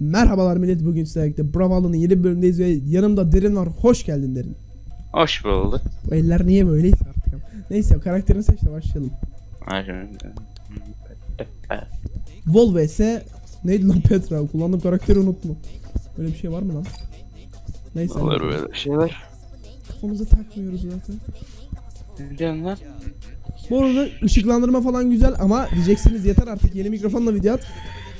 Merhabalar millet bugün sizlerle birlikte Bravalo'nun yeni bölümündeyiz ve yanımda Derin var. Hoş geldin Derin. Hoş bulduk. Bu eller niye böyleyse artık. ama. Neyse karakterini seç de başlayalım. Vol vs neydi lan Petra? Kullandığım karakteri unuttum. Böyle bir şey var mı lan? Neyse. Olur böyle şeyler. Kafamıza takmıyoruz zaten. Lan? Bu arada ışıklandırma falan güzel ama diyeceksiniz yeter artık yeni mikrofonla video at.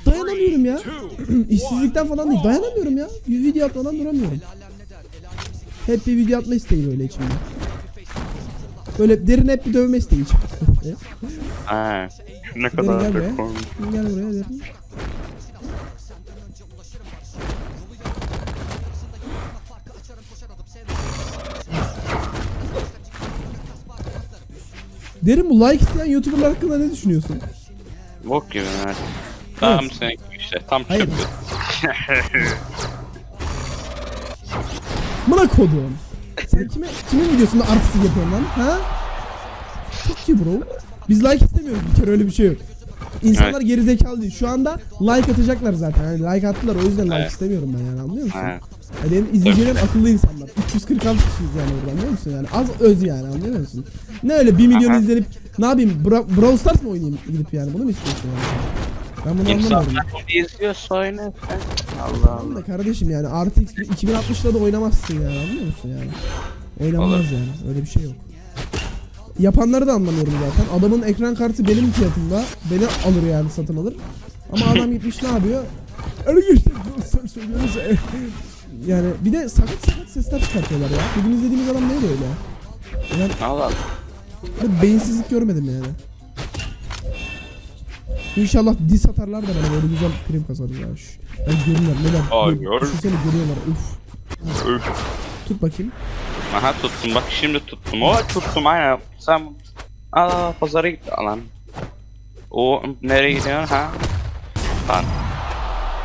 Dayanamıyorum ya. İşsizlikten falan değil dayanamıyorum ya. Bir video atmadan duramıyorum. Hep bir video atma isteği böyle içimde. Böyle derin hep bir dövme isteği içimde. Şu ne Derin kadar gel da buraya. Gel buraya derin. Derin bu like isteyen YouTuber'lar hakkında ne düşünüyorsun? Bok gibi. Tam senin gibi işte. Tam Hayır. çöp. Buna kodum. Sen kime, kimin videosunda artistik yapıyorsun lan? Ha? Çok ki bro. Biz like istemiyoruz bir kere öyle bir şey yok. İnsanlar geri zekalı değil. Şu anda like atacaklar zaten. Yani like attılar o yüzden like Evet. istemiyorum ben yani anlıyor musun? Ha. Ya benim izleyicilerim akıllı insanlar. 346 kişiyiz yani orada anlıyor musun yani? Az öz yani anlıyor musun? Ne öyle 1 milyon Aha. izlenip ne yapayım? Bra Brawl Stars mı oynayayım gidip yani? Bunu mu istiyorsun yani? Ben bunu. İnsanlar bunu izliyorsa oyna sen. Allah Tamam da Allah. kardeşim yani RTX 2060'la da oynamazsın yani anlıyor musun yani? Oynanmaz Olur. yani öyle bir şey yok. Yapanları da anlamıyorum zaten. Adamın ekran kartı benim fiyatımda. Beni alır yani satın alır. Ama adam gitmiş ne yapıyor? Arkadaşlar dostlar söylüyoruz. ya. Yani bir de sakat sakat sesler çıkartıyorlar ya. Bugün izlediğimiz adam neydi öyle? Ben Allah Allah. böyle beyinsizlik görmedim yani. İnşallah dis atarlar da bana böyle güzel prim kazanır ya. Ben görürler neler. Böyle Düşünsene görüyorlar uf. Üf. Tut bakayım. Aha tuttum bak şimdi tuttum. O tuttum aynen. Sen Aa pazara git lan. O nereye gidiyorsun ha? Lan.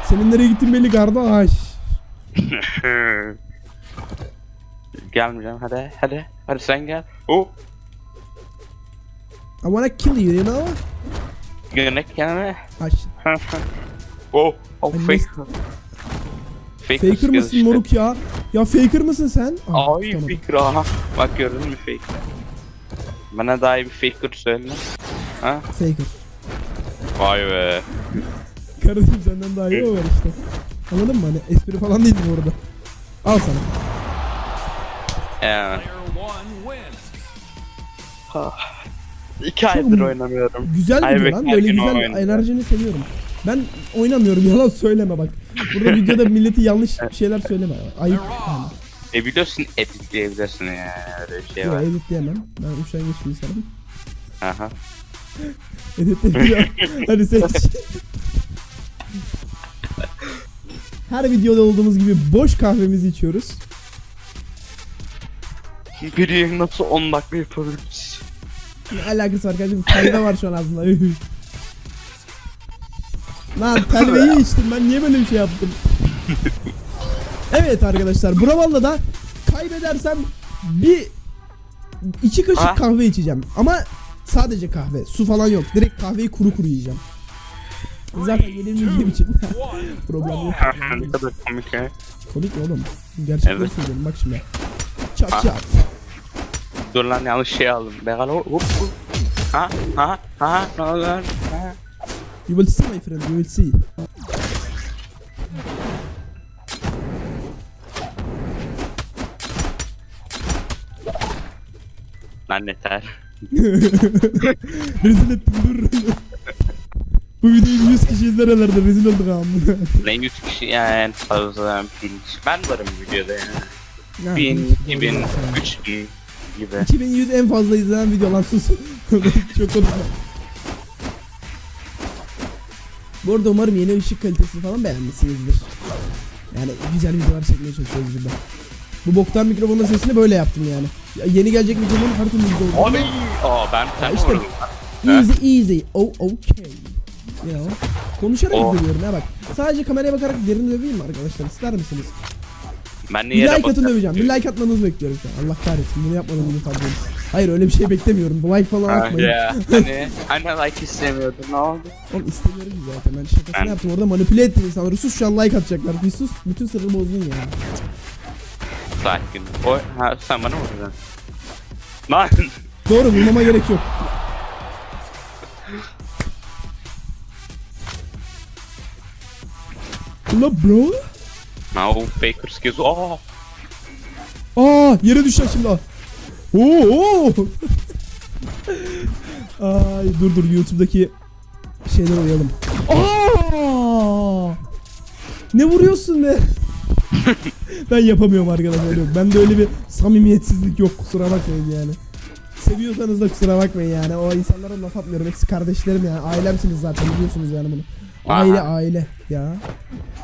Senin nereye gittin belli kardeş. Gelmeyeceğim hadi hadi. Hadi sen gel. Oh. I wanna kill you, you know? Yönet gelme. Aş. oh. Oh Ay, fake. Fake Faker kız mısın işte. moruk ya? Ya faker mısın sen? Ah, Ay tamam. faker aha. Bak gördün mü fake? Bana daha iyi bir faker söyle. Ha? Faker. Vay be. Kardeşim senden daha iyi o var işte. Anladın mı? Hani espri falan değil bu arada. Al sana. Yani. Player İki aydır oynamıyorum. Güzel Ay video lan. Böyle güzel enerjini seviyorum. Ben oynamıyorum yalan söyleme bak. Burada videoda milleti yanlış şeyler söyleme. Ayıp. Yani. E biliyorsun editleyebilirsin yani öyle bir şey Yok var. editleyemem. Ben üşengeç bir insanım. Aha. Editleyeceğim. Hadi seç. Her videoda olduğumuz gibi boş kahvemizi içiyoruz. Biri nasıl 10 dakika yapabiliriz? Ne alakası var kardeşim? Telve var şu an. Üh. Lan telveyi içtim ben niye böyle bir şey yaptım? evet arkadaşlar Bravalla da kaybedersem bir iki kaşık Ha? kahve içeceğim. Ama sadece kahve. Su falan yok. Direkt kahveyi kuru kuru yiyeceğim. Zaten yenilmeyeceğim için problem yok. ne kadar komik ya. Komik mi oğlum? Gerçekten Evet. söylüyorum bak şimdi. Çat çat. Dur lan yanlış şey aldım. Bekal hop hop. Ha ha ha ne olur? Ha. You will see my friend, you will see. Lan yeter. rezil ettim dur. Bu videoyu 100 kişi izler herhalde rezil olduk amına. Lan 100 kişi yani fazla bin kişi. Ben varım videoda yani. Ya, 1000, doğru 2000, diyorsun. 3000 gibi. 2100 en fazla izlenen video lan sus. Çok konuşma. Bu arada umarım yeni ışık kalitesini falan beğenmişsinizdir. Yani güzel videolar çekmeye çalışıyoruz burada. Bu boktan mikrofonun sesini böyle yaptım yani. Ya yeni gelecek mikrofonun her türlü güzel oldu. Abi. Aa ben sen işte. Easy easy. Oh okay. You know. Konuşarak Oh. dövüyorum ya bak. Sadece kameraya bakarak derin döveyim mi arkadaşlar? İster misiniz? Ben de Bir like atın döveceğim. Bir like atmanızı bekliyorum şu an. Allah kahretsin. Bunu yapmadan bunu edin. Hayır öyle bir şey beklemiyorum. Like falan Ah, atmayın. ya. Hani, hani like istemiyordun ne oldu? Oğlum istemiyorum zaten. Ben şakasını Ben- yaptım. Orada manipüle ettim insanları. Sus şu an like atacaklar. Bir sus. Bütün sırrı bozdun ya. Sakin. O, ha, sen bana mı vurdun? Lan! Doğru bulmama gerek yok. Ula bro. No, Baker skills. Oh! Aa yere düşecek şimdi. Oo. oo. Ay dur dur YouTube'daki şeyler uyalım. Aa! Ne vuruyorsun be? ben yapamıyorum arkadaşlar. Yok. Bende öyle bir samimiyetsizlik yok. Kusura bakmayın yani. Seviyorsanız da kusura bakmayın yani. O insanlara laf atmıyorum. Hepsi kardeşlerim yani. Ailemsiniz zaten biliyorsunuz yani bunu. Aile Aha. aile ya.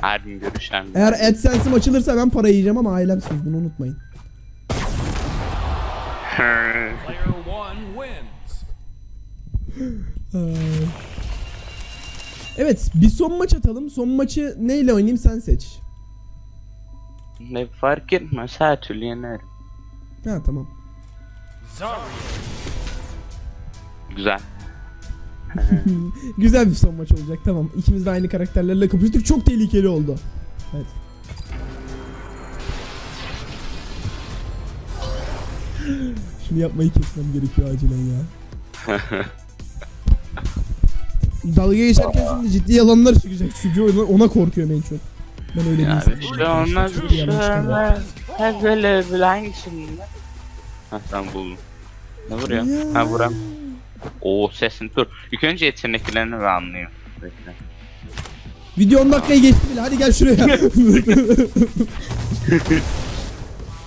Her gün görüşen. Eğer AdSense'im açılırsa ben para yiyeceğim ama ailemsiniz bunu unutmayın. Evet bir son maç atalım. Son maçı neyle oynayayım sen seç. ne fark etmez her türlü yenerim. Ha tamam. Güzel. Güzel bir son maç olacak tamam. İkimiz de aynı karakterlerle kapıştık. Çok tehlikeli oldu. Evet. Şunu yapmayı kesmem gerekiyor acilen ya. Dalga geçerken şimdi ciddi yalanlar çıkacak çünkü ona, korkuyorum en çok. Ben öyle Ya bir şey olmaz bir şey olmaz. Hep böyle bir hangisinde? Ha tamam buldum. Ne vuruyor? Ha vuram. Oo sesin dur. İlk önce yeteneklerini bir anlayayım. Bekle. Video 10 dakikayı geçti bile hadi gel şuraya.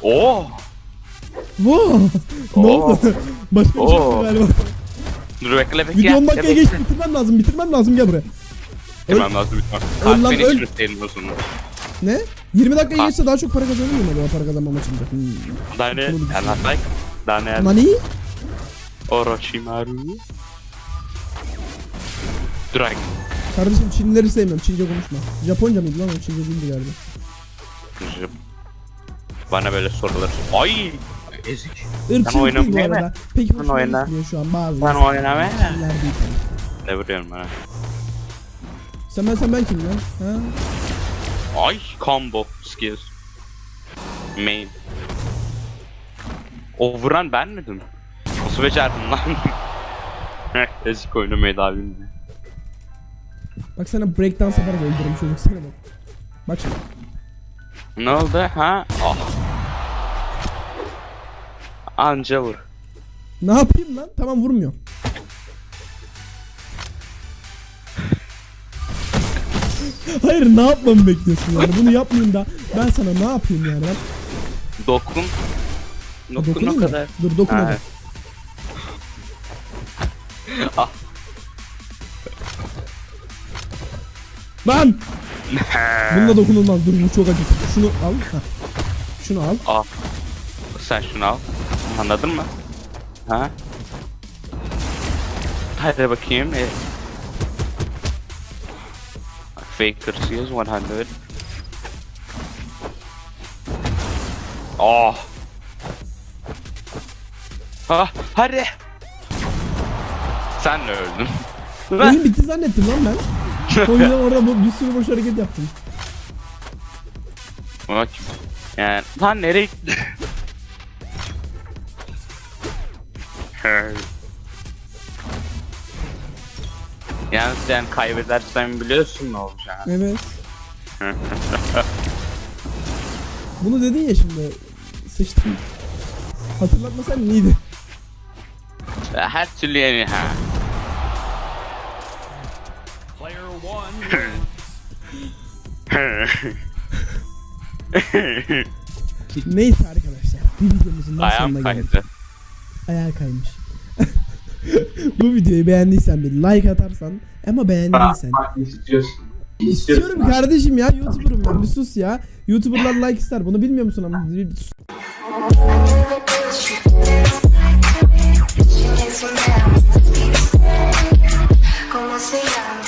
Oo! Wow. ne Oo. oldu? Başka bir şey Oo. galiba. Dur bekle bekle. Video 10 gel, dakikaya bekle. geçti bitirmem lazım bitirmem lazım gel buraya. Hemen lazım. Öl lan, öl. çürütelim o zaman. Ne? 20 dakikaya Ha. geçse daha çok para kazanır mıyım acaba para kazanma maçında? Hmm. Dane, Bunu düşün. Anatai, Dane, Nani? Orochimaru. Drag. Kardeşim Çinlileri sevmiyorum Çince konuşma. Japonca mıydı lan o Çince değildi galiba. Bana böyle sorular. Ay! Ezik. Irkçılık değil bu arada. Peki hoşuma oyna. şu an bazı. İnsanlar değil tabii. Ne vuruyorum bana? Sen ben sen ben kim lan? Ha? Ay! Combo skills. Main. O vuran ben miydim? Nasıl becerdim lan? Heh, Ezik oynamayı daha bilmiyor. Bak sana breakdance yaparak öldürürüm çocuk sana bak. Bak şimdi. Ne oldu ha? Ah. Anca vur. Ne yapayım lan? Tamam vurmuyor. Hayır ne yapmamı bekliyorsun yani? Bunu yapmayayım da ben sana ne yapayım yani? Ben Dokun. Dokun o kadar. Dur dokun Ha. hadi. Ah. Lan! Bununla dokunulmaz. Dur bu çok acı. Şunu al. Heh. Şunu al. Al. Sen şunu al. Anladın mı? Ha? Hadi bakayım. E... Faker seals 100. Oh. Ah, hadi. Sen de öldün. Oyun bitti zannettim lan ben. O yüzden orada bu- bir sürü boş hareket yaptım. Bak. Yani lan nereye gitti? Yalnız sen kaybedersen biliyorsun ne olacak. Evet. Bunu dedin ya şimdi. Sıçtım. Hatırlatmasan iyiydi. Her türlü yani ha. Neyse arkadaşlar. Bir videomuzun daha Ayağım sonuna geldik. kaydı. Ayağı kaymış. Bu videoyu beğendiysen bir like atarsan ama beğendiysen. istiyorsun. İstiyorum kardeşim ya YouTuber'ım ben bir sus ya. YouTuber'lar like ister bunu bilmiyor musun ama? Bir- sus. ¿Cómo se llama?